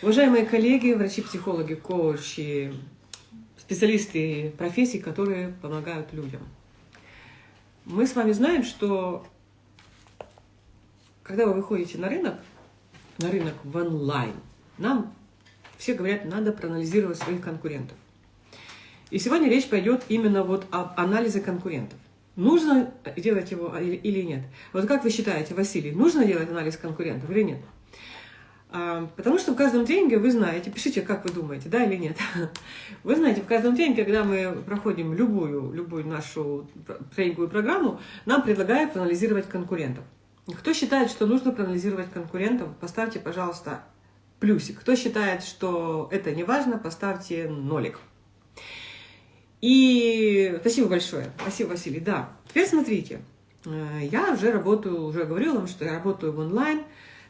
Уважаемые коллеги, врачи, психологи, коучи, специалисты профессий, которые помогают людям. Мы с вами знаем, что когда вы выходите на рынок, на рынок в онлайн, нам все говорят, надо проанализировать своих конкурентов. И сегодня речь пойдет именно вот об анализе конкурентов. Нужно делать его или нет? Вот как вы считаете, Василий, нужно делать анализ конкурентов или нет? А, потому что в каждом тренинге вы знаете, пишите, как вы думаете, да или нет. Вы знаете, в каждом тренинге, когда мы проходим любую, любую нашу тренинговую программу, нам предлагают проанализировать конкурентов. Кто считает, что нужно проанализировать конкурентов, поставьте, пожалуйста, плюсик. Кто считает, что это не важно, поставьте нолик. И спасибо большое. Спасибо, Василий. Да, теперь смотрите. Э, я уже работаю, уже говорила вам, что я работаю в онлайн,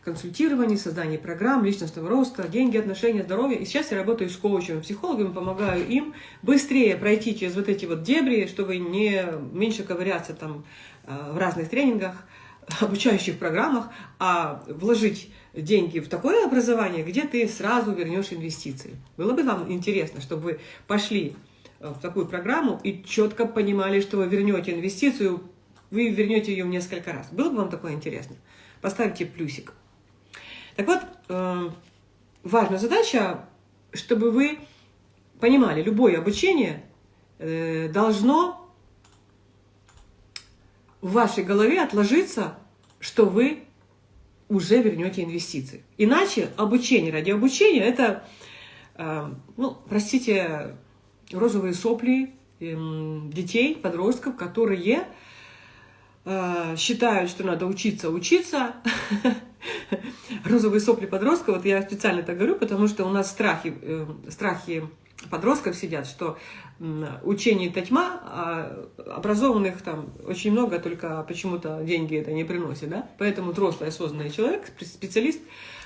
консультировании, создании программ, личностного роста, деньги, отношения, здоровье. И сейчас я работаю с коучами, психологами, помогаю им быстрее пройти через вот эти вот дебри, чтобы не меньше ковыряться там э, в разных тренингах, обучающих программах, а вложить деньги в такое образование, где ты сразу вернешь инвестиции. Было бы вам интересно, чтобы вы пошли э, в такую программу и четко понимали, что вы вернете инвестицию, вы вернете ее в несколько раз. Было бы вам такое интересно? Поставьте плюсик. Так вот, э, важная задача, чтобы вы понимали, любое обучение э, должно в вашей голове отложиться, что вы уже вернете инвестиции. Иначе обучение ради обучения – это, э, ну, простите, розовые сопли эм, детей, подростков, которые считают, что надо учиться, учиться. Розовые сопли подростков, вот я специально так говорю, потому что у нас страхи, э, страхи подростков сидят, что учение это тьма, а образованных там очень много, только почему-то деньги это не приносит. Да? Поэтому взрослый осознанный человек, специалист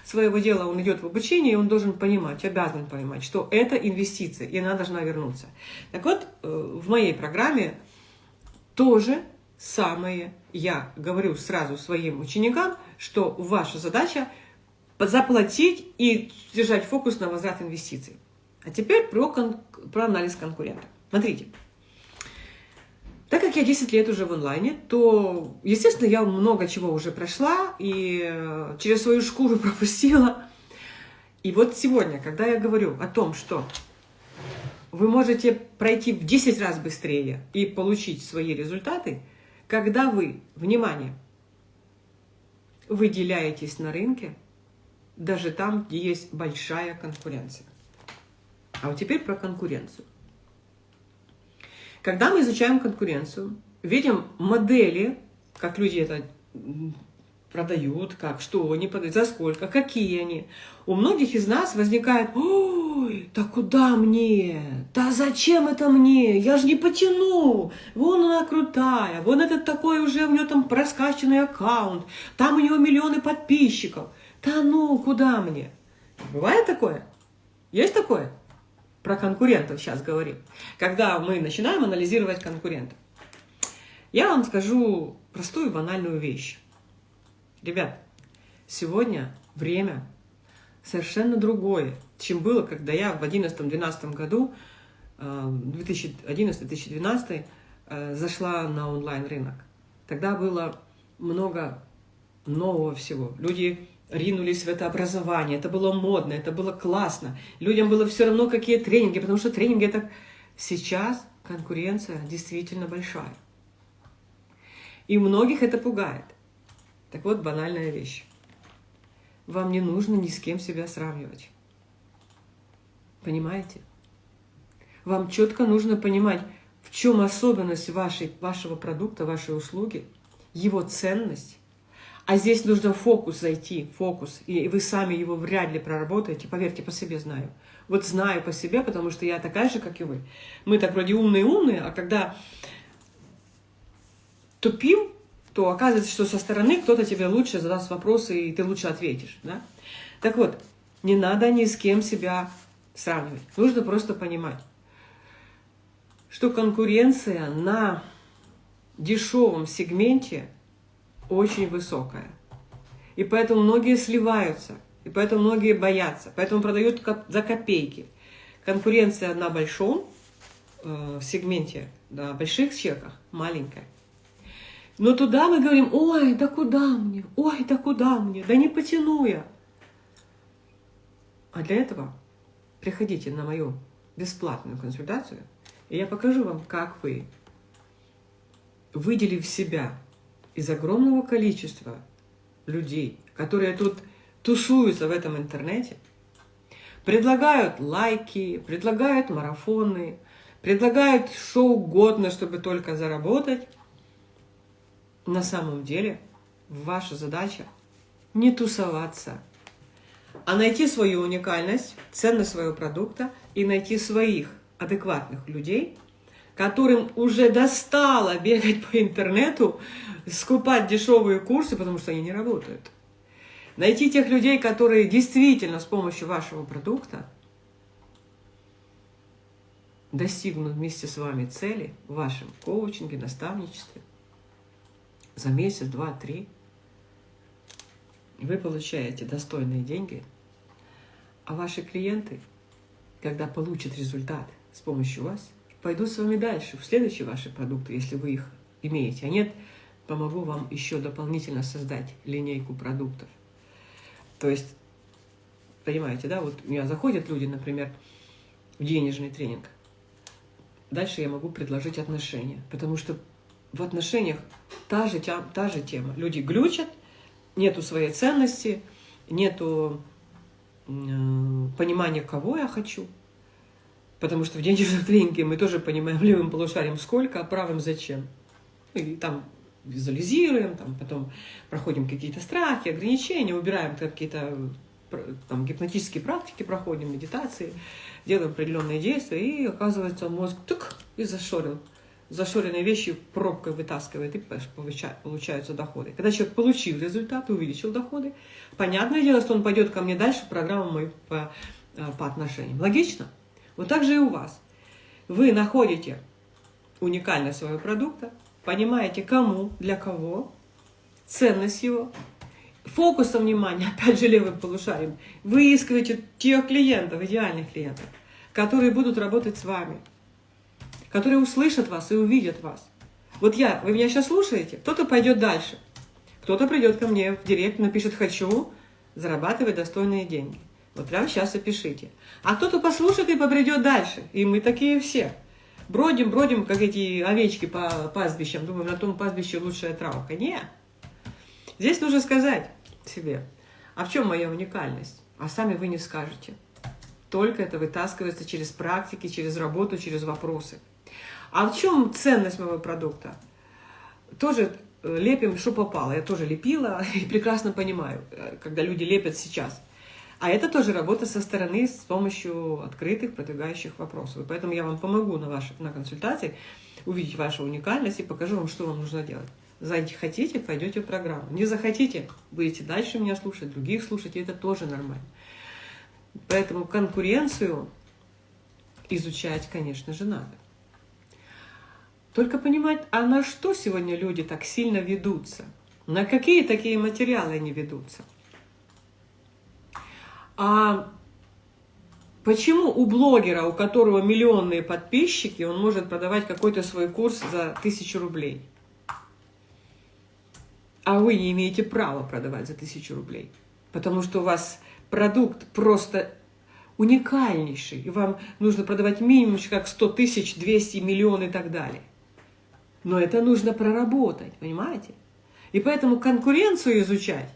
своего дела, он идет в обучение, и он должен понимать, обязан понимать, что это инвестиция, и она должна вернуться. Так вот, э, в моей программе тоже самое я говорю сразу своим ученикам, что ваша задача заплатить и держать фокус на возврат инвестиций. А теперь про, кон про анализ конкурента. Смотрите. Так как я 10 лет уже в онлайне, то, естественно, я много чего уже прошла и э, через свою шкуру пропустила. И вот сегодня, когда я говорю о том, что вы можете пройти в 10 раз быстрее и получить свои результаты, когда вы, внимание, выделяетесь на рынке, даже там, где есть большая конкуренция. А вот теперь про конкуренцию. Когда мы изучаем конкуренцию, видим модели, как люди это продают, как, что они продают, за сколько, какие они. У многих из нас возникает, ой, да куда мне, да зачем это мне, я же не потяну, вон она крутая, вон этот такой уже, у нее там проскачанный аккаунт, там у него миллионы подписчиков, да ну, куда мне? Бывает такое? Есть такое? про конкурентов сейчас говорим, когда мы начинаем анализировать конкурентов. Я вам скажу простую банальную вещь. Ребят, сегодня время совершенно другое, чем было, когда я в 2011-2012 году, 2011-2012, э, э, зашла на онлайн-рынок. Тогда было много нового всего. Люди ринулись в это образование. Это было модно, это было классно. Людям было все равно, какие тренинги, потому что тренинги это... Сейчас конкуренция действительно большая. И многих это пугает. Так вот, банальная вещь. Вам не нужно ни с кем себя сравнивать. Понимаете? Вам четко нужно понимать, в чем особенность вашей, вашего продукта, вашей услуги, его ценность, а здесь нужно фокус зайти, фокус, и вы сами его вряд ли проработаете, поверьте, по себе знаю. Вот знаю по себе, потому что я такая же, как и вы. Мы так вроде умные-умные, а когда тупим, то оказывается, что со стороны кто-то тебе лучше задаст вопросы, и ты лучше ответишь. Да? Так вот, не надо ни с кем себя сравнивать. Нужно просто понимать, что конкуренция на дешевом сегменте – очень высокая. И поэтому многие сливаются. И поэтому многие боятся. Поэтому продают за копейки. Конкуренция на большом э, сегменте, на больших чеках маленькая. Но туда мы говорим, ой, да куда мне, ой, да куда мне, да не потяну я. А для этого приходите на мою бесплатную консультацию, и я покажу вам, как вы, выделив себя из огромного количества людей, которые тут тусуются в этом интернете, предлагают лайки, предлагают марафоны, предлагают что угодно, чтобы только заработать, на самом деле ваша задача не тусоваться, а найти свою уникальность, ценность своего продукта и найти своих адекватных людей, которым уже достало бегать по интернету, скупать дешевые курсы, потому что они не работают. Найти тех людей, которые действительно с помощью вашего продукта достигнут вместе с вами цели в вашем коучинге, наставничестве за месяц, два, три. Вы получаете достойные деньги, а ваши клиенты, когда получат результат с помощью вас, пойдут с вами дальше, в следующие ваши продукты, если вы их имеете. А нет, помогу вам еще дополнительно создать линейку продуктов. То есть, понимаете, да, вот у меня заходят люди, например, в денежный тренинг. Дальше я могу предложить отношения, потому что в отношениях та же, та же тема. Люди глючат, нету своей ценности, нету э, понимания, кого я хочу. Потому что в денежном тренинге мы тоже понимаем левым полушарием сколько, а правым зачем. И там визуализируем, там, потом проходим какие-то страхи, ограничения, убираем какие-то там, гипнотические практики, проходим медитации, делаем определенные действия, и оказывается мозг тук и зашорил. Зашоренные вещи пробкой вытаскивает, и получаются доходы. Когда человек получил результат, увеличил доходы, понятное дело, что он пойдет ко мне дальше, программу мою по, э, по отношениям. Логично? Вот так же и у вас. Вы находите уникальность своего продукта, понимаете, кому, для кого, ценность его, фокусом внимания, опять же левым полушарием, выискиваете тех клиентов, идеальных клиентов, которые будут работать с вами, которые услышат вас и увидят вас. Вот я, вы меня сейчас слушаете, кто-то пойдет дальше, кто-то придет ко мне в директ, напишет «хочу зарабатывать достойные деньги». Вот прямо сейчас опишите. А кто-то послушает и побредет дальше. И мы такие все. Бродим, бродим, как эти овечки по пастбищам. Думаем, на том пастбище лучшая травка. Нет. Здесь нужно сказать себе, а в чем моя уникальность? А сами вы не скажете. Только это вытаскивается через практики, через работу, через вопросы. А в чем ценность моего продукта? Тоже э, лепим, что попало. Я тоже лепила и прекрасно понимаю, э, когда люди лепят сейчас – а это тоже работа со стороны с помощью открытых, продвигающих вопросов. И поэтому я вам помогу на, вашей, на консультации увидеть вашу уникальность и покажу вам, что вам нужно делать. Захотите, пойдете в программу. Не захотите, будете дальше меня слушать, других слушать, и это тоже нормально. Поэтому конкуренцию изучать, конечно же, надо. Только понимать, а на что сегодня люди так сильно ведутся? На какие такие материалы они ведутся? А почему у блогера, у которого миллионные подписчики, он может продавать какой-то свой курс за тысячу рублей? А вы не имеете права продавать за тысячу рублей, потому что у вас продукт просто уникальнейший, и вам нужно продавать минимум как 100 тысяч, 200 миллионов и так далее. Но это нужно проработать, понимаете? И поэтому конкуренцию изучать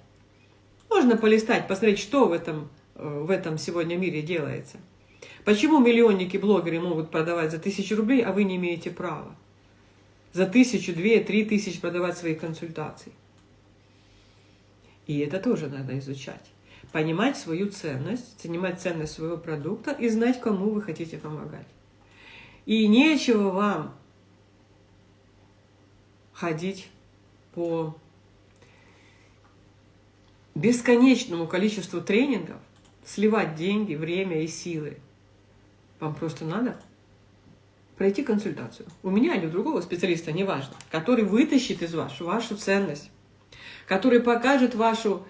можно полистать, посмотреть, что в этом в этом сегодня мире делается. Почему миллионники, блогеры могут продавать за тысячу рублей, а вы не имеете права? За тысячу, две, три тысячи продавать свои консультации. И это тоже надо изучать. Понимать свою ценность, понимать ценность своего продукта и знать, кому вы хотите помогать. И нечего вам ходить по бесконечному количеству тренингов, сливать деньги, время и силы. Вам просто надо пройти консультацию. У меня или у другого специалиста, неважно, который вытащит из вас вашу ценность, который покажет вашу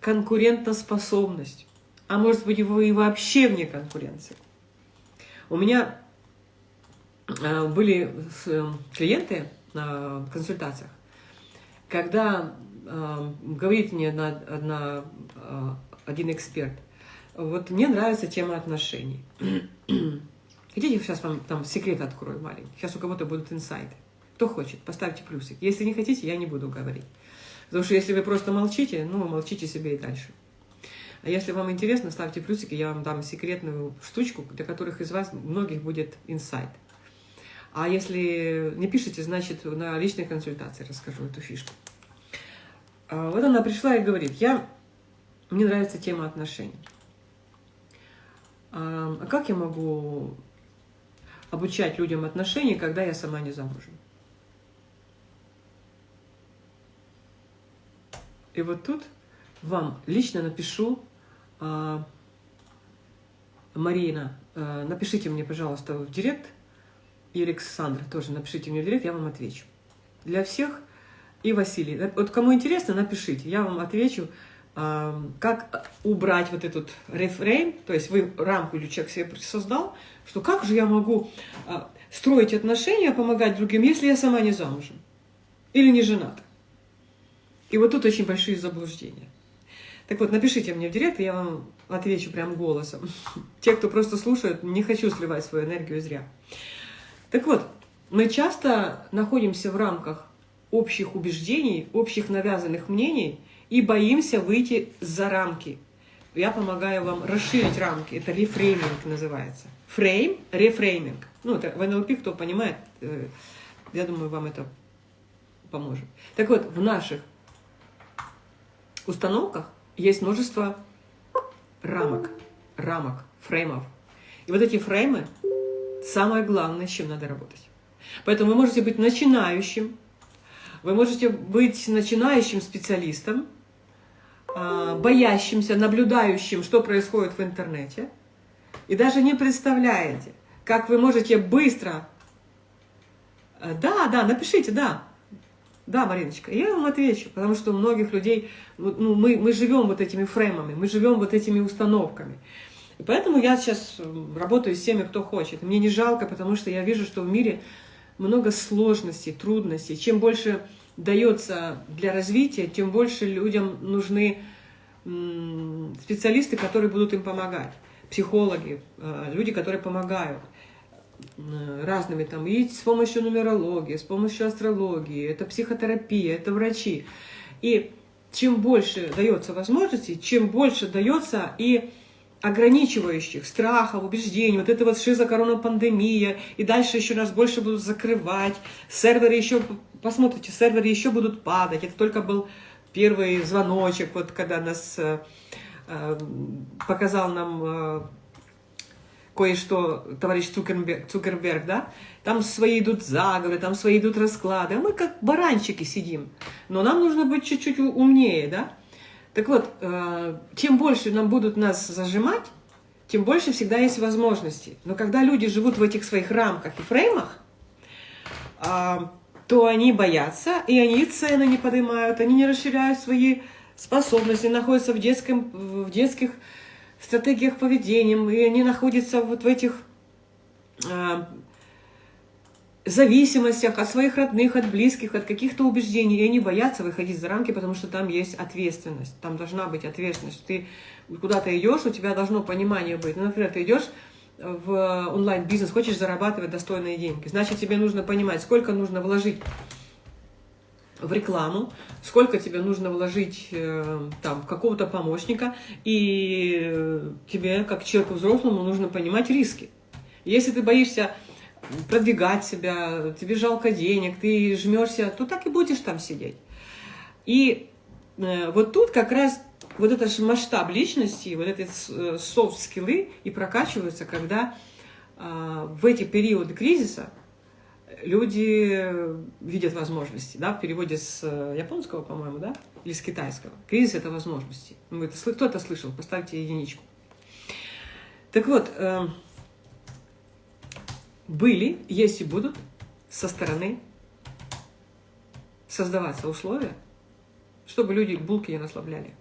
конкурентоспособность. А может быть, вы вообще вне конкуренции. У меня э, были э, клиенты на консультациях, когда э, говорит мне на, на, один эксперт, вот мне нравится тема отношений. Хотите, сейчас вам там секрет открою маленький? Сейчас у кого-то будут инсайты. Кто хочет, поставьте плюсик. Если не хотите, я не буду говорить. Потому что если вы просто молчите, ну, молчите себе и дальше. А если вам интересно, ставьте плюсики, я вам дам секретную штучку, для которых из вас многих будет инсайт. А если не пишете, значит, на личной консультации расскажу эту фишку. А вот она пришла и говорит, я, мне нравится тема отношений. А, как я могу обучать людям отношений, когда я сама не замужем? И вот тут вам лично напишу а, Марина, а, напишите мне, пожалуйста, в директ, и Александр тоже напишите мне в директ, я вам отвечу. Для всех и Василий. Вот кому интересно, напишите, я вам отвечу, как убрать вот этот рефрейм, то есть вы рамку или человек себе создал, что как же я могу строить отношения, помогать другим, если я сама не замужем или не жената. И вот тут очень большие заблуждения. Так вот, напишите мне в директ, я вам отвечу прям голосом. Те, кто просто слушают, не хочу сливать свою энергию зря. Так вот, мы часто находимся в рамках общих убеждений, общих навязанных мнений и боимся выйти за рамки. Я помогаю вам расширить рамки. Это рефрейминг называется. Фрейм, рефрейминг. Ну, это в НЛП, кто понимает, э, я думаю, вам это поможет. Так вот, в наших установках есть множество рамок, рамок, фреймов. И вот эти фреймы самое главное, с чем надо работать. Поэтому вы можете быть начинающим, вы можете быть начинающим специалистом, а, боящимся, наблюдающим, что происходит в интернете, и даже не представляете, как вы можете быстро... Э, да, да, напишите, да, да, Мариночка, я вам отвечу, потому что у многих людей, ну, мы, мы живем вот этими фреймами, мы живем вот этими установками. И поэтому я сейчас работаю с теми, кто хочет. Мне не жалко, потому что я вижу, что в мире много сложностей, трудностей. Чем больше дается для развития, тем больше людям нужны специалисты, которые будут им помогать. Психологи, э, люди, которые помогают разными там, и с помощью нумерологии, с помощью астрологии, это психотерапия, это врачи. И чем больше дается возможностей, чем больше дается и ограничивающих, страхов, убеждений, вот это вот шизокоронапандемия, и дальше еще нас больше будут закрывать, серверы еще, посмотрите, серверы еще будут падать, это только был первый звоночек, вот когда нас э, э показал нам э, кое-что товарищ Цукерберг, Цукерберг, да, там свои идут заговоры, там свои идут расклады, а мы как баранчики сидим. Но нам нужно быть чуть-чуть умнее, да. Так вот, э, чем больше нам будут нас зажимать, тем больше всегда есть возможности. Но когда люди живут в этих своих рамках и фреймах, э, то они боятся, и они цены не поднимают, они не расширяют свои способности, находятся в, детском, в детских стратегиях поведения, и они находятся вот в этих э, зависимостях от своих родных, от близких, от каких-то убеждений, и они боятся выходить за рамки, потому что там есть ответственность, там должна быть ответственность. Ты куда-то идешь, у тебя должно понимание быть. Ну, например, ты идешь в онлайн-бизнес, хочешь зарабатывать достойные деньги, значит, тебе нужно понимать, сколько нужно вложить в рекламу, сколько тебе нужно вложить э, там какого-то помощника, и э, тебе, как человеку взрослому, нужно понимать риски. Если ты боишься продвигать себя, тебе жалко денег, ты жмешься, то так и будешь там сидеть. И э, вот тут как раз вот этот масштаб личности, вот эти софт-скиллы и прокачиваются, когда в эти периоды кризиса люди видят возможности, да, в переводе с э, японского, по-моему, да, или с китайского. Кризис – это возможности. Ну, это, кто это слышал? Поставьте единичку. Так вот, э, были, есть и будут со стороны создаваться условия, чтобы люди булки не наслабляли.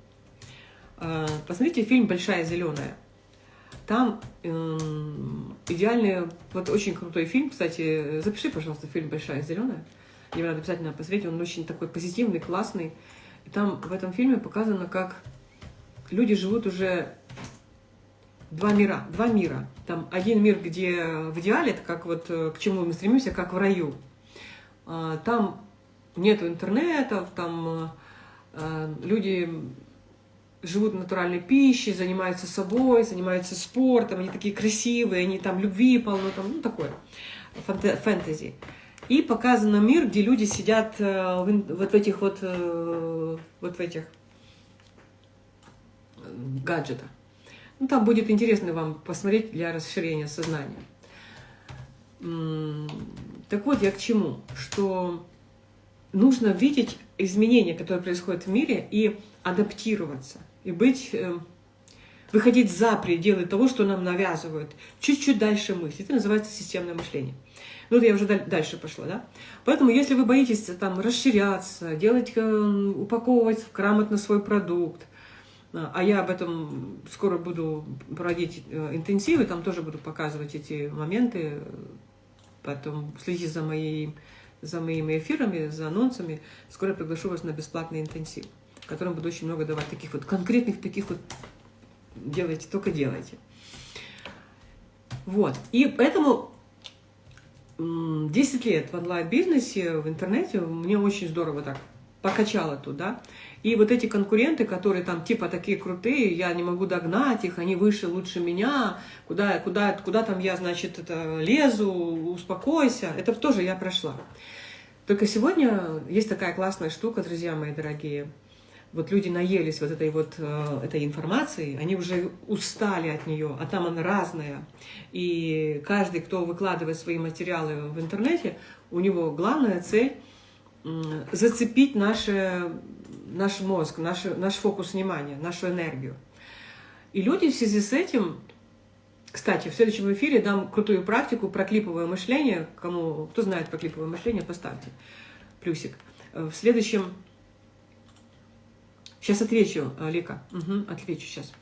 А, посмотрите фильм «Большая зеленая». Там э, идеальный, вот очень крутой фильм, кстати, запиши, пожалуйста, фильм «Большая зеленая». Мне надо обязательно посмотреть, он очень такой позитивный, классный. И там в этом фильме показано, как люди живут уже два мира, два мира. Там один мир, где в идеале, это как вот э, к чему мы стремимся, как в раю. А, там нет интернета, там э, люди живут натуральной пищей, занимаются собой, занимаются спортом, они такие красивые, они там любви полно, там, ну, такое, фэнтези. И показан мир, где люди сидят э, вот в этих вот, э, вот в этих гаджетах. Ну, там будет интересно вам посмотреть для расширения сознания. Так вот, я к чему? Что нужно видеть изменения, которые происходят в мире, и адаптироваться – и быть, э, выходить за пределы того, что нам навязывают, чуть-чуть дальше мыслить. Это называется системное мышление. Ну, я уже дальше пошла, да? Поэтому, если вы боитесь там расширяться, делать, э, упаковывать грамотно свой продукт, а, я об этом скоро буду проводить э, интенсивы, там тоже буду показывать эти моменты, потом следите за, моей, за моими эфирами, за анонсами, скоро приглашу вас на бесплатный интенсив в котором буду очень много давать таких вот конкретных, таких вот делайте, только делайте. Вот. И поэтому 10 лет в онлайн-бизнесе, в интернете мне очень здорово так покачало туда. И вот эти конкуренты, которые там типа такие крутые, я не могу догнать их, они выше, лучше меня, куда, куда, куда там я, значит, это лезу, успокойся, это тоже я прошла. Только сегодня есть такая классная штука, друзья мои дорогие – вот люди наелись вот этой вот э, этой информацией, они уже устали от нее, а там она разная. И каждый, кто выкладывает свои материалы в интернете, у него главная цель зацепить наше, наш мозг, наш, наш фокус внимания, нашу энергию. И люди в связи с этим, кстати, в следующем эфире дам крутую практику про клиповое мышление. Кому, кто знает про клиповое мышление, поставьте плюсик. В следующем Сейчас отвечу, э, Лика. Угу, отвечу сейчас.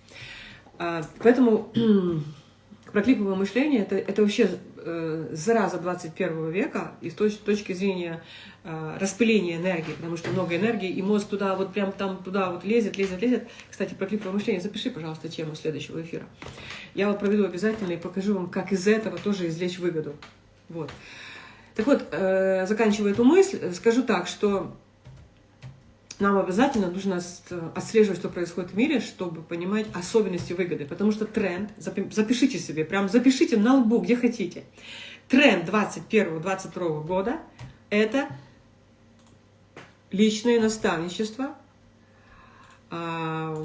А, поэтому про клиповое мышление это, это вообще э, зараза 21 века и с точ, точки зрения э, распыления энергии, потому что много энергии, и мозг туда вот прям там туда вот лезет, лезет, лезет. Кстати, про клиповое мышление запиши, пожалуйста, тему следующего эфира. Я вот проведу обязательно и покажу вам, как из этого тоже извлечь выгоду. Вот. Так вот, э, заканчивая эту мысль, скажу так, что нам обязательно нужно отслеживать, что происходит в мире, чтобы понимать особенности выгоды. Потому что тренд, запишите себе, прям запишите на лбу, где хотите. Тренд 2021-2022 года – это личное наставничество. А,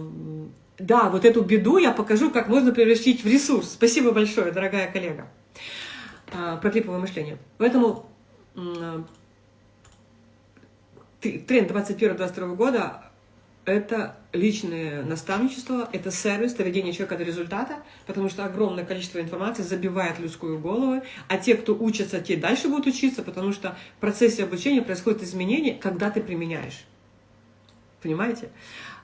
да, вот эту беду я покажу, как можно превратить в ресурс. Спасибо большое, дорогая коллега. А, про клиповое мышление. Поэтому тренд 21-22 года – это личное наставничество, это сервис, доведение человека до результата, потому что огромное количество информации забивает людскую голову, а те, кто учатся, те дальше будут учиться, потому что в процессе обучения происходят изменения, когда ты применяешь. Понимаете?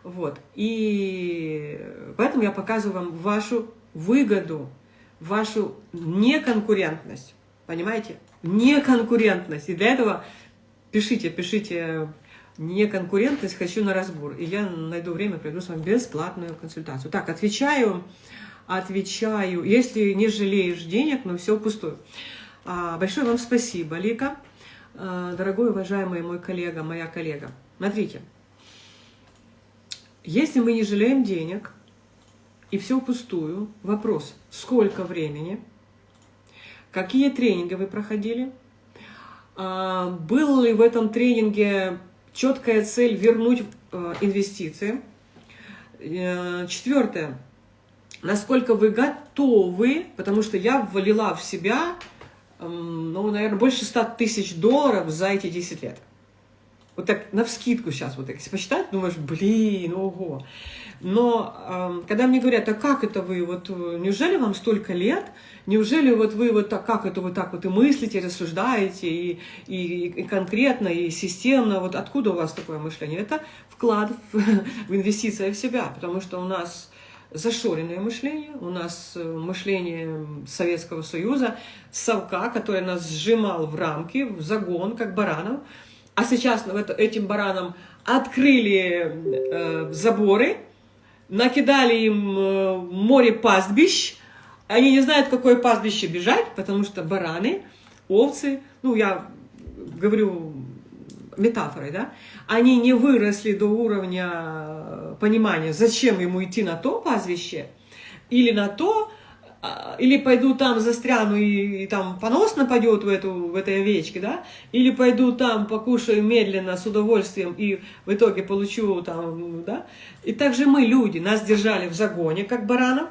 Вот. И поэтому я показываю вам вашу выгоду, вашу неконкурентность. Понимаете? Неконкурентность. И для этого Пишите, пишите не конкурентность, хочу на разбор. И я найду время, приду с вами бесплатную консультацию. Так, отвечаю, отвечаю. Если не жалеешь денег, но все пустую. А, большое вам спасибо, Лика. А, дорогой, уважаемый мой коллега, моя коллега. Смотрите, если мы не жалеем денег, и все пустую, вопрос, сколько времени, какие тренинги вы проходили, а, был ли в этом тренинге четкая цель вернуть э, инвестиции? Э, четвертое. Насколько вы готовы, потому что я ввалила в себя, ну, наверное, больше 100 тысяч долларов за эти 10 лет. Вот так, на вскидку сейчас, вот так, если посчитать, думаешь, блин, ого. Но когда мне говорят, а как это вы, вот неужели вам столько лет, неужели вот вы вот так, как это вы так вот и мыслите, рассуждаете, и, и, и конкретно, и системно, вот откуда у вас такое мышление? Это вклад в, в инвестиции в себя, потому что у нас зашоренное мышление, у нас э, мышление Советского Союза, совка, который нас сжимал в рамки, в загон, как баранов, а сейчас этим баранам открыли э, заборы, накидали им э, море пастбищ, они не знают, какое пастбище бежать, потому что бараны, овцы, ну, я говорю метафорой, да, они не выросли до уровня понимания, зачем ему идти на то пастбище или на то, или пойду там застряну и, и там понос нападет в, эту, в этой овечке, да, или пойду там покушаю медленно, с удовольствием, и в итоге получу там, да. И также мы, люди, нас держали в загоне, как баранов,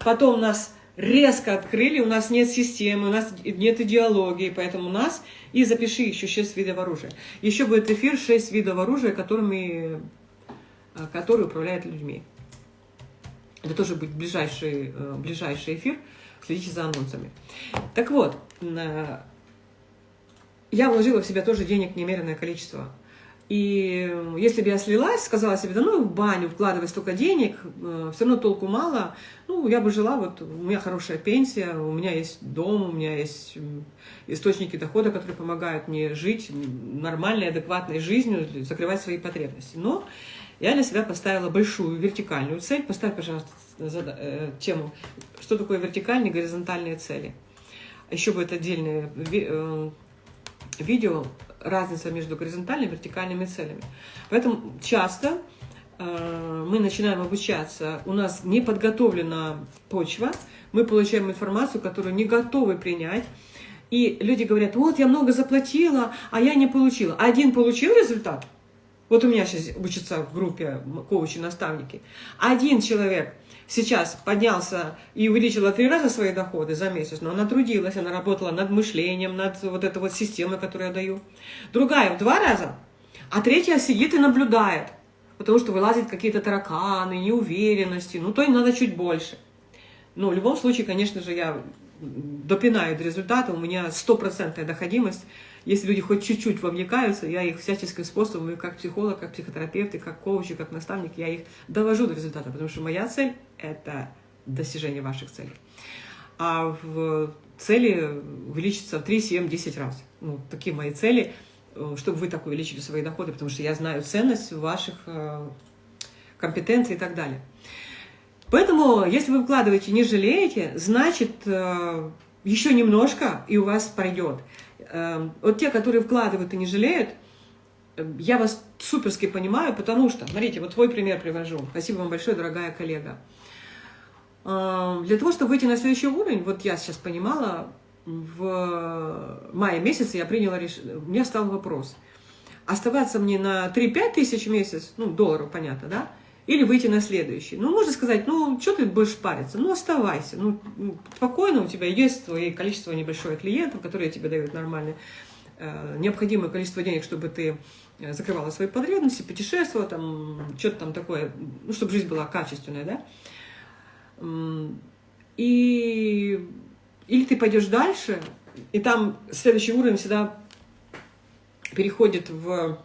потом нас резко открыли, у нас нет системы, у нас нет идеологии, поэтому нас, и запиши еще 6 видов оружия. Еще будет эфир 6 видов оружия, которыми, э, которые управляют людьми. Это тоже будет ближайший, э, ближайший эфир, следите за анонсами. Так вот, э, я вложила в себя тоже денег немеренное количество. И если бы я слилась, сказала себе, да ну в баню вкладывать столько денег, э, все равно толку мало, ну я бы жила, вот у меня хорошая пенсия, у меня есть дом, у меня есть источники дохода, которые помогают мне жить нормальной, адекватной жизнью, закрывать свои потребности. Но я для себя поставила большую вертикальную цель. Поставь, пожалуйста, э, тему, что такое вертикальные и горизонтальные цели. Еще будет отдельное э, видео разница между горизонтальными и вертикальными целями. Поэтому часто э, мы начинаем обучаться, у нас не подготовлена почва, мы получаем информацию, которую не готовы принять, и люди говорят, вот я много заплатила, а я не получила. Один получил результат, вот у меня сейчас учатся в группе коучи-наставники, один человек сейчас поднялся и увеличила три раза свои доходы за месяц, но она трудилась, она работала над мышлением, над вот этой вот системой, которую я даю. Другая в два раза, а третья сидит и наблюдает, потому что вылазят какие-то тараканы, неуверенности, ну то им надо чуть больше. Но в любом случае, конечно же, я допинаю до результата, у меня стопроцентная доходимость, если люди хоть чуть-чуть вовлекаются, я их всяческим способом, как психолог, как психотерапевт, и как коуч, и как наставник, я их довожу до результата, потому что моя цель – это достижение ваших целей. А в цели увеличится в 3, 7, 10 раз. Ну, такие мои цели, э, чтобы вы так увеличили свои доходы, потому что я знаю ценность ваших э, компетенций и так далее. Поэтому, если вы вкладываете, не жалеете, значит, э, еще немножко, и у вас пройдет. Эм, вот те, которые вкладывают и не жалеют, эм, я вас суперски понимаю, потому что, смотрите, вот твой пример привожу. Спасибо вам большое, дорогая коллега. Эм, для того, чтобы выйти на следующий уровень, вот я сейчас понимала, в мае месяце я приняла решение, у меня стал вопрос, оставаться мне на 3-5 тысяч в месяц, ну, долларов, понятно, да, или выйти на следующий. Ну, можно сказать, ну, что ты будешь париться? Ну, оставайся. Ну, спокойно, у тебя есть твое количество небольшое клиентов, которые тебе дают нормальное, э, необходимое количество денег, чтобы ты э, закрывала свои потребности, путешествовала, там, что-то там такое, ну, чтобы жизнь была качественная, да. И... Или ты пойдешь дальше, и там следующий уровень всегда переходит в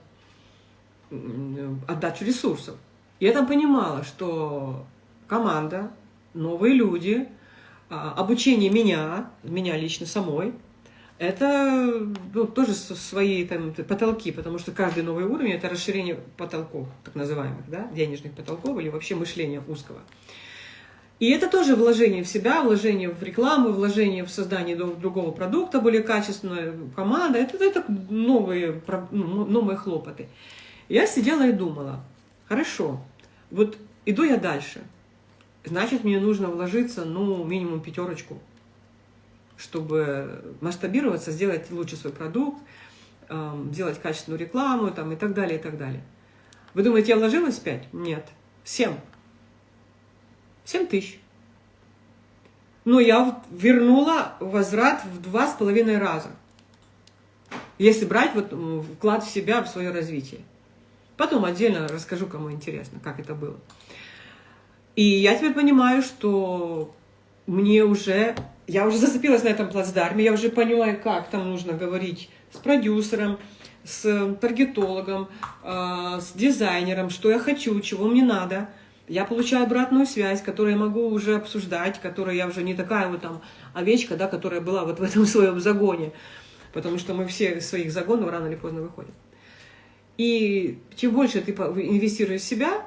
отдачу ресурсов. Я там понимала, что команда, новые люди, а, обучение меня, меня лично самой, это ну, тоже свои там, потолки, потому что каждый новый уровень – это расширение потолков, так называемых, да, денежных потолков или вообще мышления узкого. И это тоже вложение в себя, вложение в рекламу, вложение в создание другого продукта, более качественная команда. Это, это новые, ну, новые хлопоты. Я сидела и думала, Хорошо, вот иду я дальше. Значит, мне нужно вложиться, ну, минимум пятерочку, чтобы масштабироваться, сделать лучше свой продукт, э, сделать качественную рекламу там, и так далее, и так далее. Вы думаете, я вложилась 5? Нет. 7. 7 тысяч. Но я вернула возврат в два с половиной раза. Если брать вот вклад в себя, в свое развитие. Потом отдельно расскажу, кому интересно, как это было. И я теперь понимаю, что мне уже, я уже зацепилась на этом плацдарме, я уже понимаю, как там нужно говорить с продюсером, с таргетологом, э, с дизайнером, что я хочу, чего мне надо. Я получаю обратную связь, которую я могу уже обсуждать, которая я уже не такая вот там овечка, да, которая была вот в этом своем загоне, потому что мы все из своих загонов рано или поздно выходим. И чем больше ты инвестируешь в себя,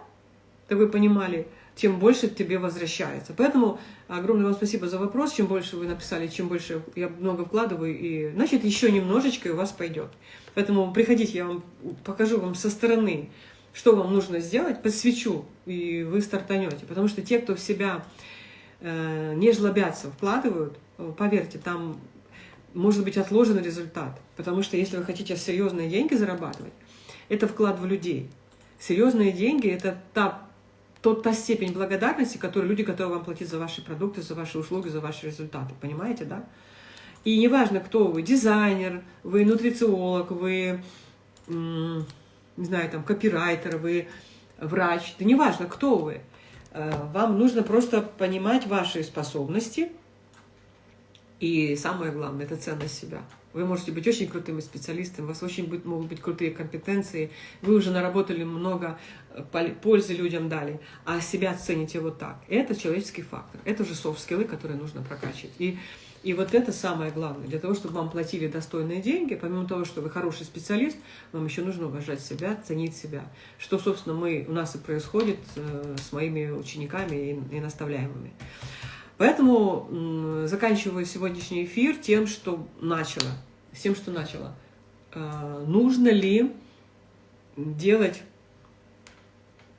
то вы понимали, тем больше тебе возвращается. Поэтому огромное вам спасибо за вопрос. Чем больше вы написали, чем больше я много вкладываю, и значит еще немножечко и у вас пойдет. Поэтому приходите, я вам покажу вам со стороны, что вам нужно сделать, подсвечу, и вы стартанете. Потому что те, кто в себя э, не жлобятся, вкладывают, поверьте, там может быть отложен результат. Потому что если вы хотите серьезные деньги зарабатывать, это вклад в людей. Серьезные деньги – это та, тот, та степень благодарности, которую люди готовы вам платить за ваши продукты, за ваши услуги, за ваши результаты. Понимаете, да? И неважно, кто вы, дизайнер, вы нутрициолог, вы, не знаю, там, копирайтер, вы врач, да неважно, кто вы. Э, вам нужно просто понимать ваши способности, и самое главное – это ценность себя. Вы можете быть очень крутыми специалистами, у вас очень быть, могут быть крутые компетенции, вы уже наработали много э, пользы людям дали, а себя цените вот так. Это человеческий фактор, это уже софт-скиллы, которые нужно прокачивать. И, и вот это самое главное. Для того, чтобы вам платили достойные деньги, помимо того, что вы хороший специалист, вам еще нужно уважать себя, ценить себя. Что, собственно, мы, у нас и происходит э, с моими учениками и, и наставляемыми. Поэтому заканчиваю сегодняшний эфир тем, что начала. Тем, что начала. А, нужно ли делать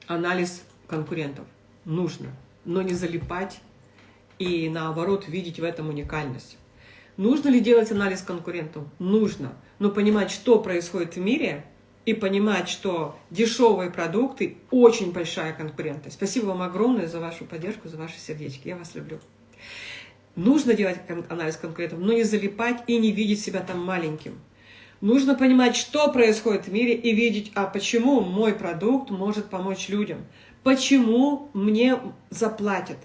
анализ конкурентов? Нужно. Но не залипать и наоборот видеть в этом уникальность. Нужно ли делать анализ конкурентов? Нужно. Но понимать, что происходит в мире, и понимать, что дешевые продукты – очень большая конкурентность. Спасибо вам огромное за вашу поддержку, за ваши сердечки. Я вас люблю. Нужно делать анализ конкурентов, но не залипать и не видеть себя там маленьким. Нужно понимать, что происходит в мире и видеть, а почему мой продукт может помочь людям. Почему мне заплатят.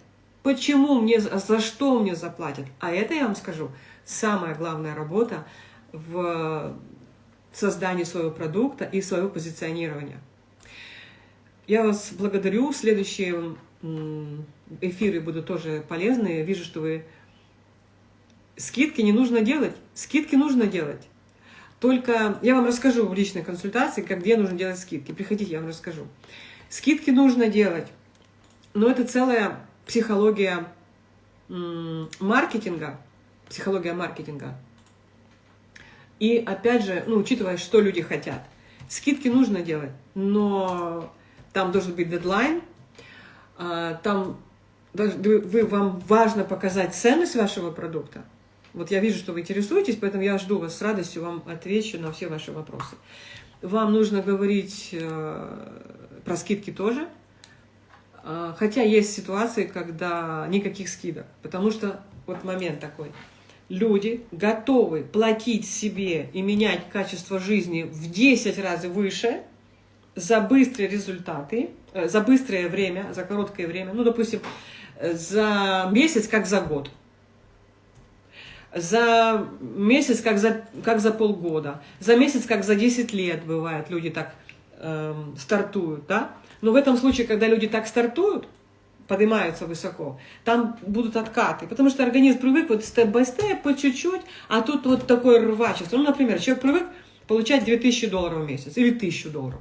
Почему мне, за что мне заплатят. А это, я вам скажу, самая главная работа в создании своего продукта и своего позиционирования. Я вас благодарю. Следующие эфиры будут тоже полезные. Вижу, что вы... Скидки не нужно делать. Скидки нужно делать. Только я вам расскажу в личной консультации, как где нужно делать скидки. Приходите, я вам расскажу. Скидки нужно делать. Но это целая психология маркетинга. Психология маркетинга. И опять же, ну, учитывая, что люди хотят. Скидки нужно делать, но там должен быть дедлайн, а, там вы, вам важно показать ценность вашего продукта. Вот я вижу, что вы интересуетесь, поэтому я жду вас с радостью, вам отвечу на все ваши вопросы. Вам нужно говорить э, про скидки тоже, э, хотя есть ситуации, когда никаких скидок, потому что вот момент такой – люди готовы платить себе и менять качество жизни в 10 раз выше за быстрые результаты, э, за быстрое время, за короткое время, ну, допустим, за месяц, как за год, за месяц, как за, как за полгода, за месяц, как за 10 лет, бывает, люди так эм, стартуют, да? Но в этом случае, когда люди так стартуют, поднимаются высоко, там будут откаты, потому что организм привык вот степ-бай-степ, по чуть-чуть, а тут вот такое рвачество. Ну, например, человек привык получать 2000 долларов в месяц или 1000 долларов,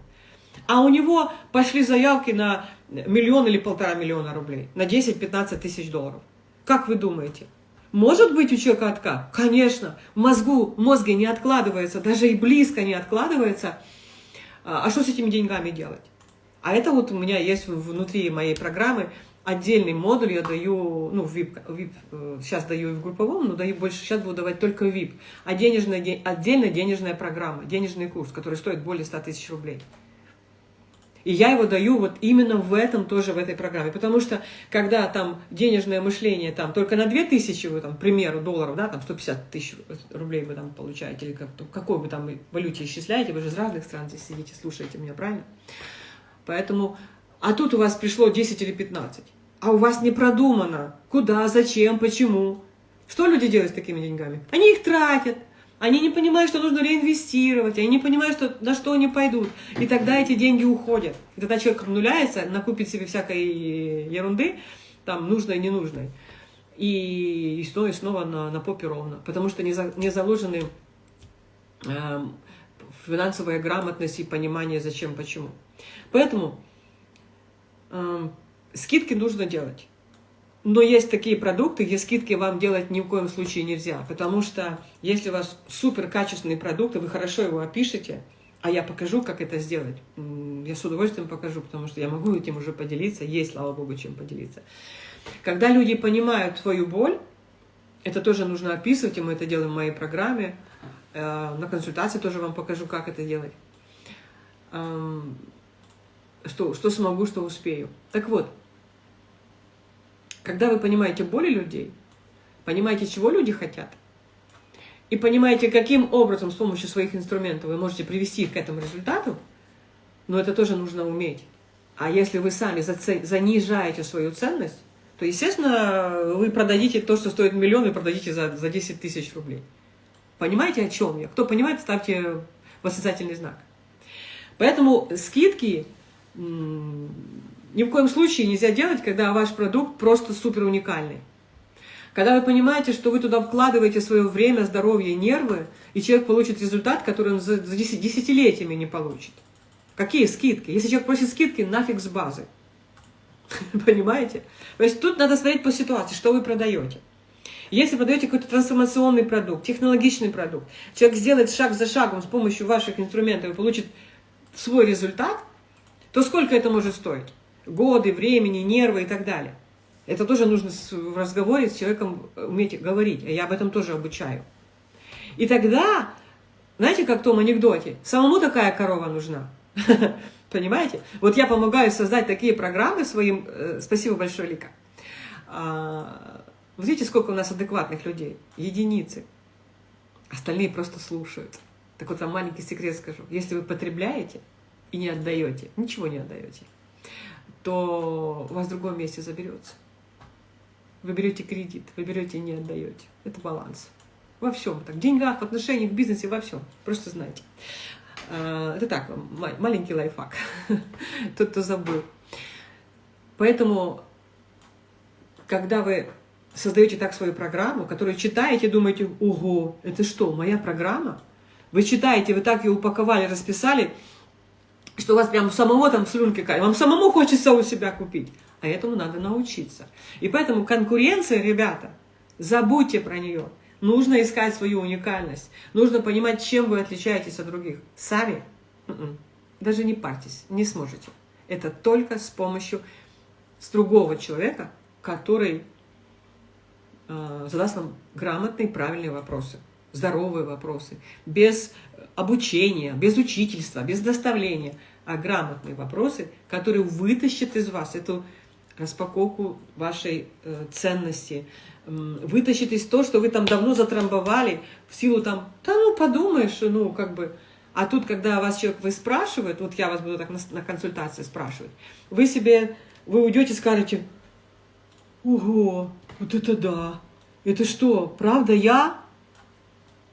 а у него пошли заявки на миллион или полтора миллиона рублей, на 10-15 тысяч долларов. Как вы думаете? Может быть у человека откат? Конечно. В мозгу, в мозге не откладывается, даже и близко не откладывается. А, а что с этими деньгами делать? А это вот у меня есть внутри моей программы отдельный модуль я даю, ну, в VIP, VIP сейчас даю и в групповом, но даю больше, сейчас буду давать только VIP. А денежная, отдельная денежная программа, денежный курс, который стоит более 100 тысяч рублей. И я его даю вот именно в этом тоже, в этой программе. Потому что, когда там денежное мышление там только на 2000, вы там, к примеру, долларов, да, там 150 тысяч рублей вы там получаете, или как, какой вы там валюте исчисляете, вы же из разных стран здесь сидите, слушаете меня, правильно? Поэтому, а тут у вас пришло 10 или 15. а у вас не продумано, куда, зачем, почему. Что люди делают с такими деньгами? Они их тратят, они не понимают, что нужно реинвестировать, они не понимают, что, на что они пойдут. И тогда эти деньги уходят. И тогда человек обнуляется, накупит себе всякой ерунды, там, нужной и ненужной. И, и снова и снова на, на попе ровно. Потому что не, за, не заложены э, финансовая грамотность и понимание, зачем, почему. Поэтому скидки нужно делать. Но есть такие продукты, где скидки вам делать ни в коем случае нельзя, потому что если у вас супер качественный продукт, и вы хорошо его опишете, а я покажу, как это сделать. Я с удовольствием покажу, потому что я могу этим уже поделиться, есть, слава богу, чем поделиться. Когда люди понимают свою боль, это тоже нужно описывать, и мы это делаем в моей программе. Э, на консультации тоже вам покажу, как это делать. Что, что смогу, что успею. Так вот, когда вы понимаете боли людей, понимаете, чего люди хотят, и понимаете, каким образом с помощью своих инструментов вы можете привести их к этому результату, но это тоже нужно уметь. А если вы сами занижаете свою ценность, то, естественно, вы продадите то, что стоит миллион, и продадите за, за 10 тысяч рублей. Понимаете, о чем я? Кто понимает, ставьте восклицательный знак. Поэтому скидки ни в коем случае нельзя делать, когда ваш продукт просто супер уникальный. Когда вы понимаете, что вы туда вкладываете свое время, здоровье, нервы, и человек получит результат, который он за, десятилетиями не получит. Какие скидки? Если человек просит скидки, нафиг с базы. Понимаете? То есть тут надо смотреть по ситуации, что вы продаете. Если продаете какой-то трансформационный продукт, технологичный продукт, человек сделает шаг за шагом с помощью ваших инструментов и получит свой результат, то сколько это может стоить? годы, времени, нервы и так далее. Это тоже нужно в разговоре с человеком уметь говорить, а я об этом тоже обучаю. И тогда, знаете, как в том анекдоте, самому такая корова нужна. Понимаете? Вот я помогаю создать такие программы своим... Э, спасибо большое, Лика. А, видите, сколько у нас адекватных людей? Единицы. Остальные просто слушают. Так вот, вам маленький секрет скажу. Если вы потребляете и не отдаете, ничего не отдаете, то у вас в другом месте заберется. Вы берете кредит, вы берете и не отдаете. Это баланс. Во всем. Так, в деньгах, в отношениях, в бизнесе, во всем. Просто знайте. А, это так, маленький лайфхак. Тот, кто забыл. Поэтому, когда вы создаете так свою программу, которую читаете, думаете, ого, это что, моя программа? Вы читаете, вы так ее упаковали, расписали, что у вас прям самого там слюнки катят, вам самому хочется у себя купить. А этому надо научиться. И поэтому конкуренция, ребята, забудьте про нее. Нужно искать свою уникальность. Нужно понимать, чем вы отличаетесь от других. Сами м-м, даже не парьтесь, не сможете. Это только с помощью с другого человека, который э, задаст вам грамотные, правильные вопросы, здоровые вопросы, без обучения, без учительства, без доставления, а грамотные вопросы, которые вытащат из вас эту распаковку вашей э, ценности, э, вытащит из того, что вы там давно затрамбовали, в силу там, да ну подумаешь, ну как бы, а тут, когда вас человек вы спрашивает, вот я вас буду так на, на консультации спрашивать, вы себе, вы уйдете и скажете, ого, вот это да, это что, правда я?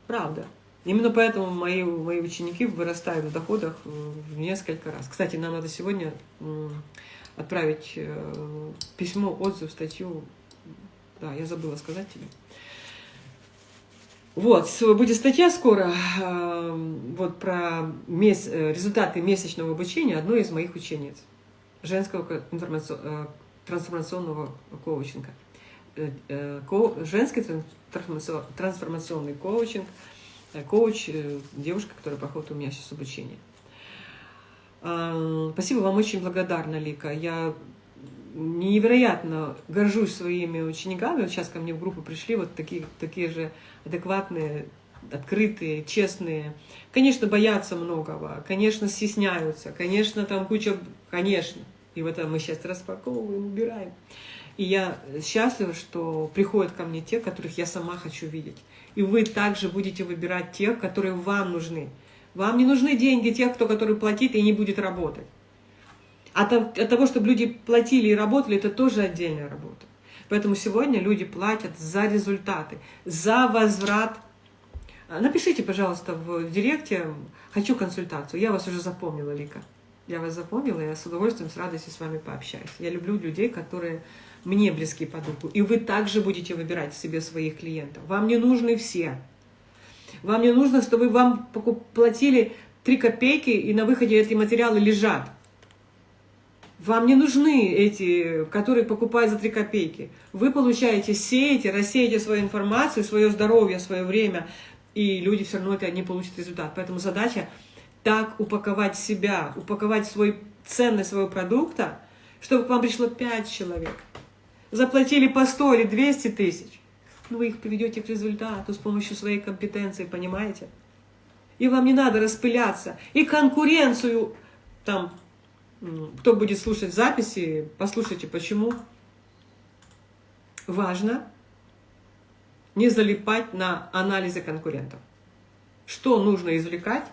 Правда. Именно поэтому мои, мои ученики вырастают в доходах в несколько раз. Кстати, нам надо сегодня отправить э, письмо, отзыв, статью. Да, я забыла сказать тебе. Вот, будет статья скоро э, вот про мес, э, результаты месячного обучения одной из моих учениц женского трансформационного коучинга. Женский трансформационный коучинг – Э, коуч, э, девушка, которая проходит у меня сейчас обучение. А, спасибо вам, очень благодарна, Лика. Я невероятно горжусь своими учениками. Вот сейчас ко мне в группу пришли вот такие, такие же адекватные, открытые, честные. Конечно, боятся многого, конечно, стесняются, конечно, там куча... Конечно. И вот мы сейчас распаковываем, убираем. И я счастлива, что приходят ко мне те, которых я сама хочу видеть. И вы также будете выбирать тех, которые вам нужны. Вам не нужны деньги тех, кто который платит и не будет работать. От, от того, чтобы люди платили и работали, это тоже отдельная работа. Поэтому сегодня люди платят за результаты, за возврат. Напишите, пожалуйста, в директе «Хочу консультацию». Я вас уже запомнила, Лика. Я вас запомнила, я с удовольствием, с радостью с вами пообщаюсь. Я люблю людей, которые мне близки по духу. И вы также будете выбирать себе своих клиентов. Вам не нужны все. Вам не нужно, чтобы вам платили 3 копейки, и на выходе эти материалы лежат. Вам не нужны эти, которые покупают за 3 копейки. Вы получаете, сеете, рассеете свою информацию, свое здоровье, свое время, и люди все равно это не получат результат. Поэтому задача так упаковать себя, упаковать свой ценность своего продукта, чтобы к вам пришло 5 человек. Заплатили по 100 или 200 тысяч. Ну, вы их приведете к результату с помощью своей компетенции, понимаете? И вам не надо распыляться. И конкуренцию там кто будет слушать записи, послушайте, почему важно не залипать на анализы конкурентов. Что нужно извлекать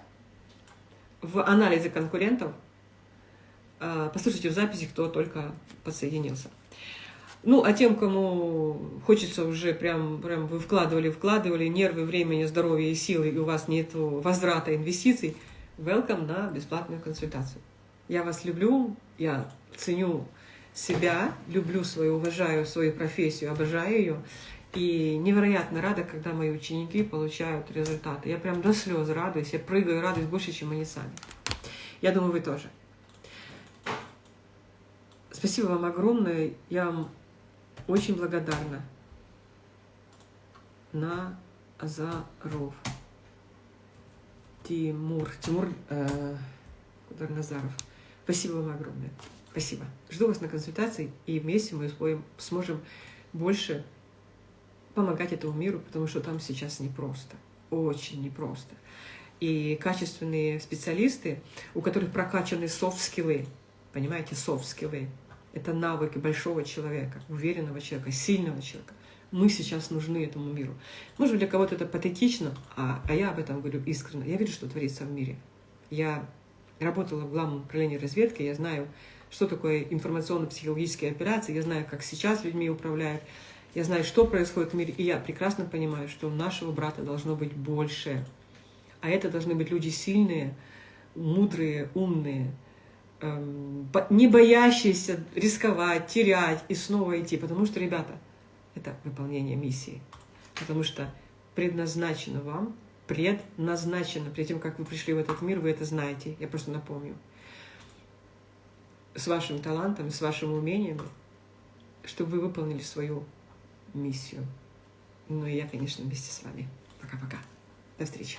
в анализе конкурентов? А, послушайте в записи, кто только подсоединился. Ну, а тем, кому хочется уже прям, прям вы вкладывали, вкладывали нервы, времени, здоровье и силы, и у вас нет возврата инвестиций, welcome на бесплатную консультацию. Я вас люблю, я ценю себя, люблю свою, уважаю свою профессию, обожаю ее. И невероятно рада, когда мои ученики получают результаты. Я прям до слез радуюсь, я прыгаю, радуюсь больше, чем они сами. Я думаю, вы тоже. Спасибо вам огромное. Я вам очень благодарна. На Азаров. Тимур. Тимур э, Назаров. Спасибо вам огромное. Спасибо. Жду вас на консультации, и вместе мы сможем больше помогать этому миру, потому что там сейчас непросто, очень непросто. И качественные специалисты, у которых прокачаны софт-скиллы, понимаете, софт-скиллы, это навыки большого человека, уверенного человека, сильного человека. Мы сейчас нужны этому миру. Может быть, для кого-то это патетично, а, а я об этом говорю искренне. Я вижу, что творится в мире. Я работала в главном управлении разведки, я знаю, что такое информационно-психологические операции, я знаю, как сейчас людьми управляют, я знаю, что происходит в мире, и я прекрасно понимаю, что у нашего брата должно быть больше. А это должны быть люди сильные, мудрые, умные, не боящиеся рисковать, терять и снова идти. Потому что, ребята, это выполнение миссии. Потому что предназначено вам предназначено. Перед тем, как вы пришли в этот мир, вы это знаете. Я просто напомню. С вашим талантом, с вашим умением, чтобы вы выполнили свою миссию. Ну и я, конечно, вместе с вами. Пока-пока. До встречи.